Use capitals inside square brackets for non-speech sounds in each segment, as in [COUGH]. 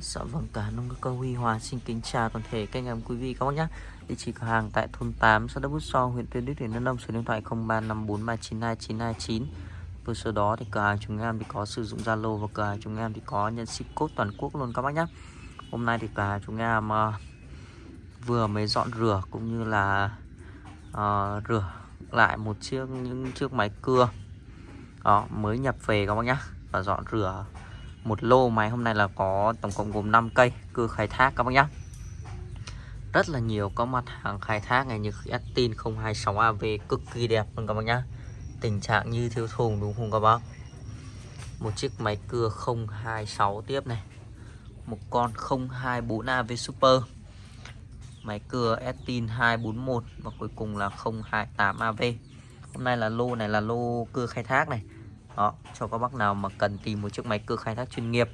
Dạ vâng, cả nông cơ Huy Hòa xin kính chào toàn thể các anh em quý vị các bác nhé. Địa chỉ cửa hàng tại thôn 8, xã Đất Bút So, huyện Tuyên Đức, tỉnh Đắk Nông, số điện thoại 0354392929. Với số đó thì cửa hàng chúng em thì có sử dụng Zalo và cửa hàng chúng em thì có nhận ship code toàn quốc luôn các bác nhé. Hôm nay thì cửa hàng chúng em uh, vừa mới dọn rửa cũng như là uh, rửa lại một chiếc những chiếc máy cưa đó mới nhập về các bác nhé và dọn rửa một lô máy hôm nay là có tổng cộng gồm 5 cây cưa khai thác các bác nhé rất là nhiều có mặt hàng khai thác này như Estin 026AV cực kỳ đẹp luôn các bác nhá. Tình trạng như thiếu thùng đúng không các bác? Một chiếc máy cưa 026 tiếp này. Một con 024AV Super. Máy cưa Estin 241 và cuối cùng là 028AV hôm nay là lô này là lô cưa khai thác này đó cho các bác nào mà cần tìm một chiếc máy cưa khai thác chuyên nghiệp.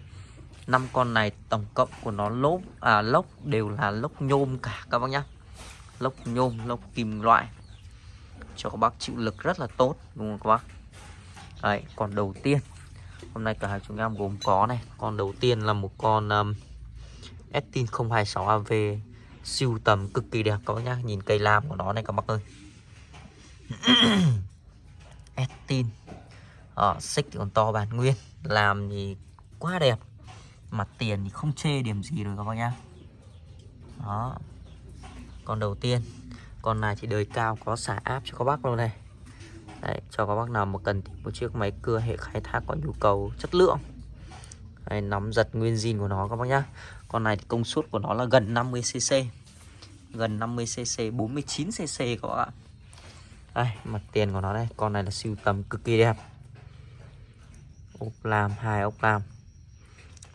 Năm con này tổng cộng của nó lốp à lốc đều là lốc nhôm cả các bác nhá. Lốc nhôm lốc kim loại. Cho các bác chịu lực rất là tốt đúng không các bác? Đấy, còn đầu tiên. Hôm nay cả hàng chúng em gồm có này con đầu tiên là một con um, Estin 026 AV siêu tầm cực kỳ đẹp các bác nhá. Nhìn cây lam của nó này các bác ơi. [CLEARS THROAT] Estin ờ, xích thì còn to bản nguyên làm thì quá đẹp. Mặt tiền thì không chê điểm gì rồi các bác nhá. Đó. Con đầu tiên con này thì đời cao có xả áp cho các bác luôn này. Đấy, cho các bác nào mà cần một chiếc máy cưa hệ khai thác có nhu cầu chất lượng. Đấy, nắm giật nguyên zin của nó các bác nhá. Con này thì công suất của nó là gần 50cc gần 50cc 49cc các bạn đây mặt tiền của nó đây. Con này là siêu tầm cực kỳ đẹp ốc lam, hai ốc lam.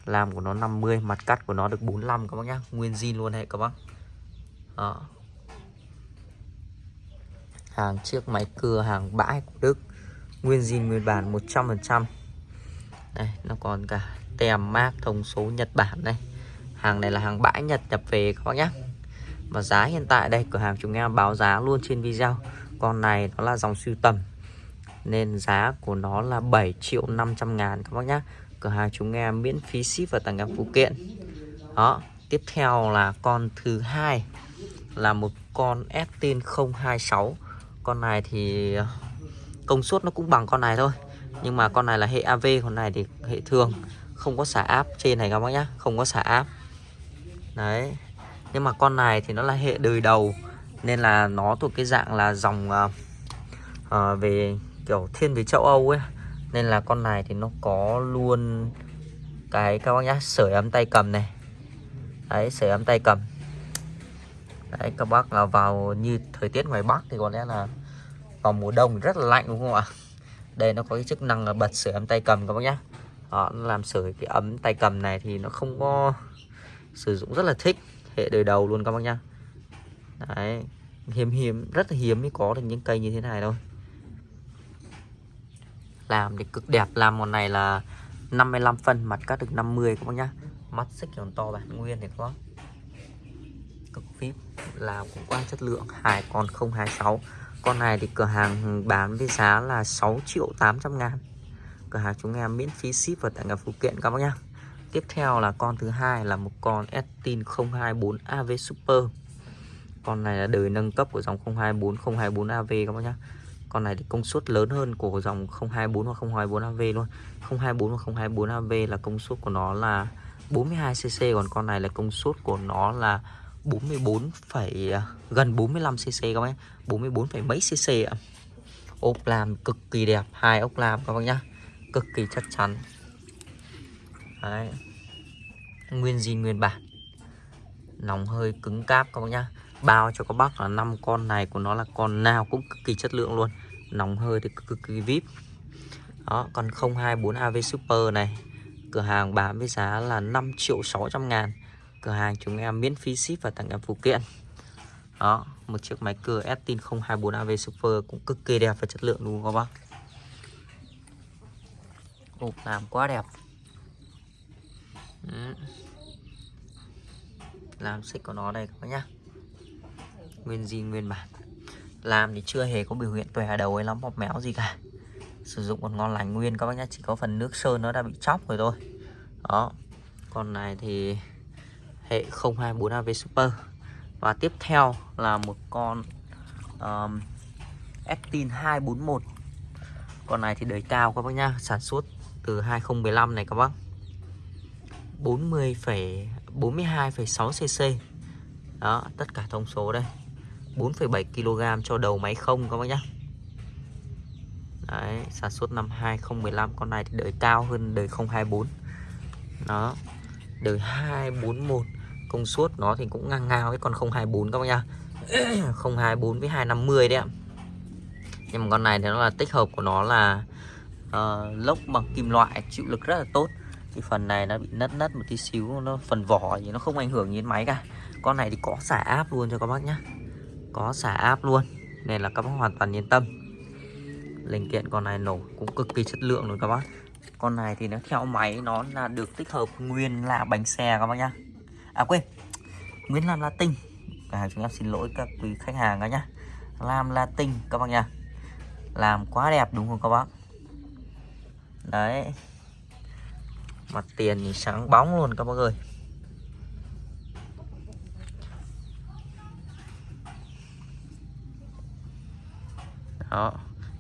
Làm của nó 50 mặt cắt của nó được 45 các bác nhá. Nguyên zin luôn hệ các bác. Đó. hàng chiếc máy cưa, hàng bãi của Đức. Nguyên zin, nguyên bản 100% đây, nó còn cả tem mác thông số Nhật Bản đây. Hàng này là hàng bãi Nhật nhập về các bác nhá. và giá hiện tại đây, cửa hàng chúng em báo giá luôn trên video. Con này nó là dòng siêu tầm nên giá của nó là 7 triệu 500 ngàn các bác nhá. Cửa hàng chúng em miễn phí ship và tặng em phụ kiện. Đó Tiếp theo là con thứ hai Là một con Estin 026 Con này thì công suất nó cũng bằng con này thôi Nhưng mà con này là hệ AV Con này thì hệ thường. Không có xả áp trên này các bác nhá Không có xả áp. Đấy Nhưng mà con này thì nó là hệ đời đầu Nên là nó thuộc cái dạng là dòng uh, uh, Về kiểu thiên về châu Âu ấy. Nên là con này thì nó có luôn cái các bác nhá sưởi ấm tay cầm này. Đấy sưởi ấm tay cầm. Đấy các bác là vào như thời tiết ngoài Bắc thì có lẽ là vào mùa đông rất là lạnh đúng không ạ? Đây nó có cái chức năng là bật sưởi ấm tay cầm các bác nhá. Đó, nó làm sưởi cái ấm tay cầm này thì nó không có sử dụng rất là thích hệ đời đầu luôn các bác nhá. Đấy hiếm hiếm rất là hiếm mới có được những cây như thế này thôi làm thì cực đẹp. Làm con này là 55 phân, mặt cắt được 50 các bác nhá. Mắt xích còn to bản nguyên thì có. Cực phíp làm cũng qua chất lượng. Hai con 026 con này thì cửa hàng bán với giá là 6 triệu 800 ngàn. Cửa hàng chúng em miễn phí ship và tặng cả phụ kiện các bác nhá. Tiếp theo là con thứ hai là một con Estin 024 AV Super. Con này là đời nâng cấp của dòng 024 024 AV các bác nhá con này thì công suất lớn hơn của dòng 024 hoặc 024 AV luôn. 024 và 024 AV là công suất của nó là 42cc còn con này là công suất của nó là 44, à, gần 45cc các bác 44, mấy cc ạ. Ốp làm cực kỳ đẹp hai ốc làm các bác nhá. Cực kỳ chắc chắn. Đấy. nguyên zin nguyên bản. Nòng hơi cứng cáp các bác nhá. Bao cho các bác là năm con này của nó là con nào cũng cực kỳ chất lượng luôn nóng hơi thì cực kỳ vip. Đó, còn 024 AV Super này, cửa hàng bán với giá là 5 triệu 600 ngàn. Cửa hàng chúng em miễn phí ship và tặng em phụ kiện. Đó, một chiếc máy cưa Estin 024 AV Super cũng cực kỳ đẹp và chất lượng đúng không các bác? Hộp làm quá đẹp. Làm xích của nó đây các bác nhá. Nguyên zin, nguyên bản làm thì chưa hề có biểu hiện tòe đầu hay lắm mọc méo gì cả. Sử dụng còn ngon lành nguyên các bác nhá chỉ có phần nước sơn nó đã bị chóc rồi thôi. Đó. Con này thì hệ 024 AV Super. Và tiếp theo là một con um, Actin 241 con này thì đời cao các bác nhá sản xuất từ 2015 này các bác. 40, 42,6 cc đó tất cả thông số đây. 4,7 kg cho đầu máy không các bác nhá. Đấy, sản xuất năm 2015 con này thì đời cao hơn đời 024 đó đời 241 công suất nó thì cũng ngang ngang với con 024 các bác nhá. [COUGHS] 024 với 250 đấy ạ. Nhưng mà con này thì nó là tích hợp của nó là uh, lốc bằng kim loại chịu lực rất là tốt. Thì phần này nó bị nứt nứt một tí xíu nó phần vỏ thì nó không ảnh hưởng đến máy cả. Con này thì có xả áp luôn cho các bác nhá có xả áp luôn, nên là các bác hoàn toàn yên tâm. Linh kiện con này nổ cũng cực kỳ chất lượng luôn các bác. Con này thì nó theo máy, nó là được tích hợp nguyên là bánh xe các bác nhá. À quên, nguyên làm latin cả à, chúng em xin lỗi các quý khách hàng các nhá. Làm latin các bác nhá. Làm quá đẹp đúng không các bác? Đấy. Mặt tiền thì sáng bóng luôn các bác ơi. Đó.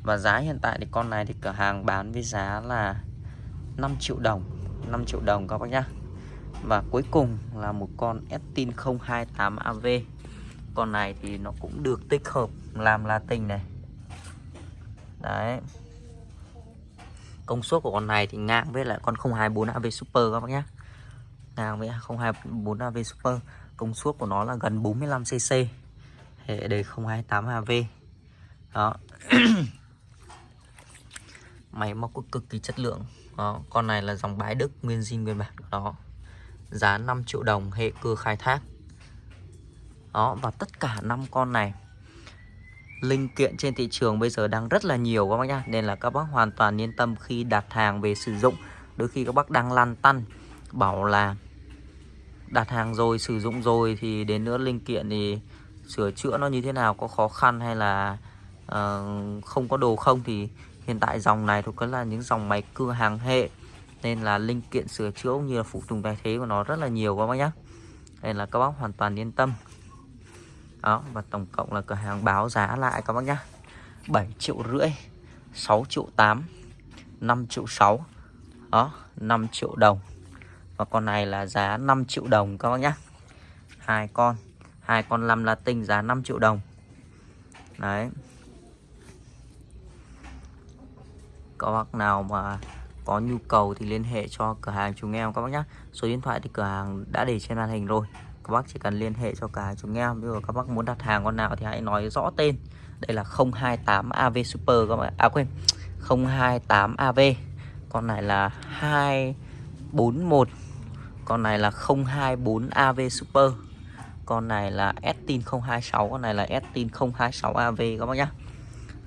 Và giá hiện tại thì con này thì cửa hàng bán với giá là 5 triệu đồng. 5 triệu đồng các bác nhá. Và cuối cùng là một con Estin 028 AV con này thì nó cũng được tích hợp làm la tinh này. Đấy. Công suất của con này thì ngang với lại con 024 AV Super các bác nhé ngang với 024 AV Super. Công suất của nó là gần 45 cc hệ đề 028 AV đó. [CLEARS THROAT] Máy móc cực kỳ chất lượng. Đó. con này là dòng bãi Đức, nguyên zin nguyên bản. Đó. Giá 5 triệu đồng, hệ cơ khai thác. Đó, và tất cả năm con này, linh kiện trên thị trường bây giờ đang rất là nhiều các bác nhá. Nên là các bác hoàn toàn yên tâm khi đặt hàng về sử dụng. Đôi khi các bác đang lăn tăn, bảo là đặt hàng rồi, sử dụng rồi thì đến nữa linh kiện thì sửa chữa nó như thế nào, có khó khăn hay là uh, không có đồ không thì hiện tại dòng này thuộc là những dòng máy cưa hàng hệ nên là linh kiện sửa chữa cũng như là phụ tùng thay thế của nó rất là nhiều các bác nhé nên là các bác hoàn toàn yên tâm. Đó và tổng cộng là cửa hàng báo giá lại các bác nhé 7 triệu rưỡi 6 triệu 8 5 triệu 6 đó 5 triệu đồng. Và con này là giá 5 triệu đồng các bác nhé hai con hai con 5 tinh giá 5 triệu đồng. Đấy. Các bác nào mà có nhu cầu thì liên hệ cho cửa hàng chúng em các bác nhé số điện thoại thì cửa hàng đã để trên màn hình rồi. Các bác chỉ cần liên hệ cho cả chúng em. Nếu các bác muốn đặt hàng con nào thì hãy nói rõ tên. Đây là 028 AV Super các bạn à quên 028 AV con này là 241 con này là 024 AV Super. Con này là Estin 026 con này là Estin 026 AV các bác nhá.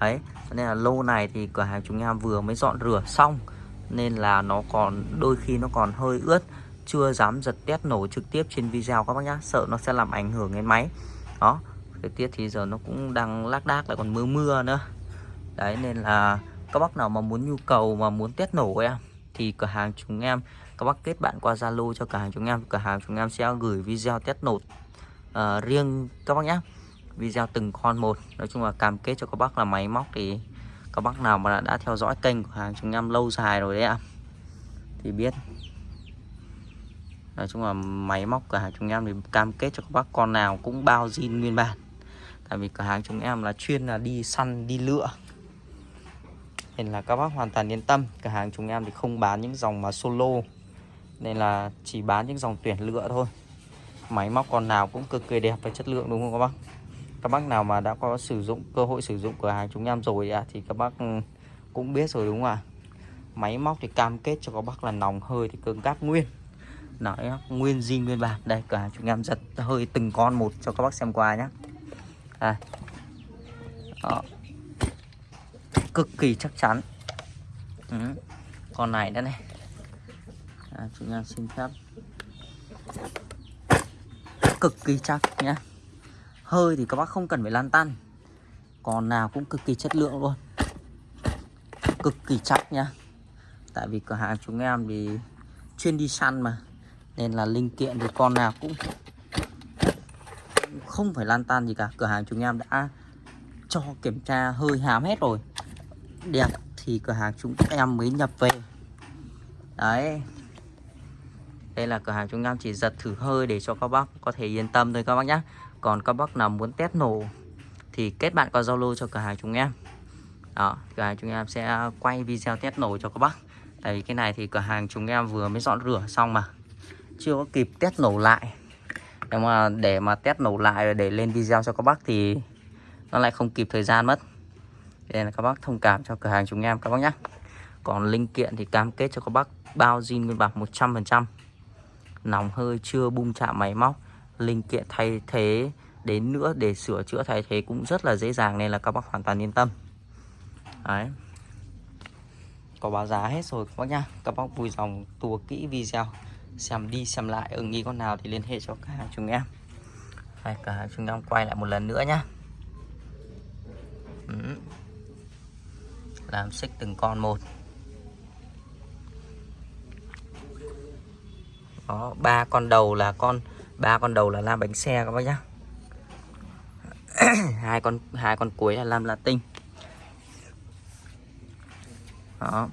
Đấy nên là lô này thì cửa hàng chúng em vừa mới dọn rửa xong nên là nó còn đôi khi nó còn hơi ướt chưa dám giật test nổ trực tiếp trên video các bác nhá sợ nó sẽ làm ảnh hưởng đến máy. Đó thời tiết thì giờ nó cũng đang lác đác lại còn mưa mưa nữa. Đấy nên là các bác nào mà muốn nhu cầu mà muốn test nổ em thì cửa hàng chúng em các bác kết bạn qua Zalo cho cửa hàng chúng em cửa hàng chúng em sẽ gửi video test nổ uh, ờ, riêng các bác nhé video từng con một nói chung là cam kết cho các bác là máy móc thì các bác nào mà đã theo dõi kênh của hàng chúng em lâu dài rồi đấy ạ? Thì biết. Nói chung là máy móc cửa hàng chúng em thì cam kết cho các bác con nào cũng bao zin nguyên bản. Tại vì cửa hàng chúng em là chuyên là đi săn, đi lựa. Nên là các bác hoàn toàn yên tâm, cửa hàng chúng em thì không bán những dòng mà solo. Nên là chỉ bán những dòng tuyển lựa thôi. Máy móc con nào cũng cực kỳ đẹp và chất lượng đúng không các bác? Các bác nào mà đã có sử dụng cơ hội sử dụng cửa hàng chúng em rồi à, thì các bác ừ, cũng biết rồi đúng không ạ? Máy móc thì cam kết cho các bác là nòng hơi thì cứng cáp nguyên. Nói nguyên zin nguyên bản. Đây cửa hàng chúng em giật hơi từng con một cho các bác xem qua nhé à. Đó. cực kỳ chắc chắn. Ừ. con này đây này. À, chúng em xin phép. Cực kỳ chắc nhé hơi thì các bác không cần phải lan tăn. Còn nào cũng cực kỳ chất lượng luôn. Cực kỳ chắc nhá. Tại vì cửa hàng chúng em thì chuyên đi săn mà. Nên là linh kiện thì con nào cũng không phải lan tan gì cả. Cửa hàng chúng em đã cho kiểm tra hơi hám hết rồi. Đẹp thì cửa hàng chúng em mới nhập về. Đấy. Đây là cửa hàng chúng em chỉ giật thử hơi để cho các bác có thể yên tâm thôi các bác nhé còn các bác nào muốn test nổ thì kết bạn qua Zalo cho cửa hàng chúng em. Đó, cửa hàng chúng em sẽ quay video test nổ cho các bác. Tại vì cái này thì cửa hàng chúng em vừa mới dọn rửa xong mà. Chưa có kịp test nổ lại. Nhưng mà để mà test nổ lại để lên video cho các bác thì nó lại không kịp thời gian mất. Nên là các bác thông cảm cho cửa hàng chúng em, các bác nhé còn linh kiện thì cam kết cho các bác bao zin nguyên bản 100% nòng hơi chưa bung chạm máy móc linh kiện thay thế đến nữa để sửa chữa thay thế cũng rất là dễ dàng nên là các bác hoàn toàn yên tâm. Đấy. Có báo giá hết rồi các bác nhá. Các bác vui dòng tua kỹ video, xem đi xem lại ưng nghi con nào thì liên hệ cho cả hàng chúng em. Hay cả hàng chúng em quay lại một lần nữa nhá. Ừ. làm xích từng con một. Đó, ba con đầu là con ba con đầu là làm bánh xe các bác nhá. [COUGHS] Hai con hai con cuối là làm latin đó.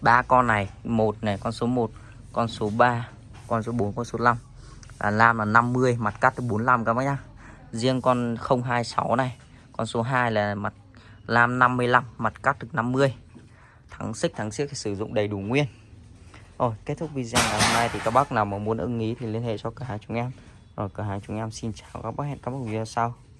Ba con này, một này, con số 1 con số 3 con số 4 con số 5 là lam là 50 mặt cắt từ 45 các bác nhá. Riêng con 026 này, con số 2 là mặt, lam 55 mặt cắt được 50 thắng xích, thắng xiếc sử dụng đầy đủ nguyên rồi, kết thúc video ngày hôm nay thì các bác nào mà muốn ưng ý thì liên hệ cho cửa hàng chúng em. Rồi, cửa hàng chúng em xin chào các bác, hẹn các bác video sau.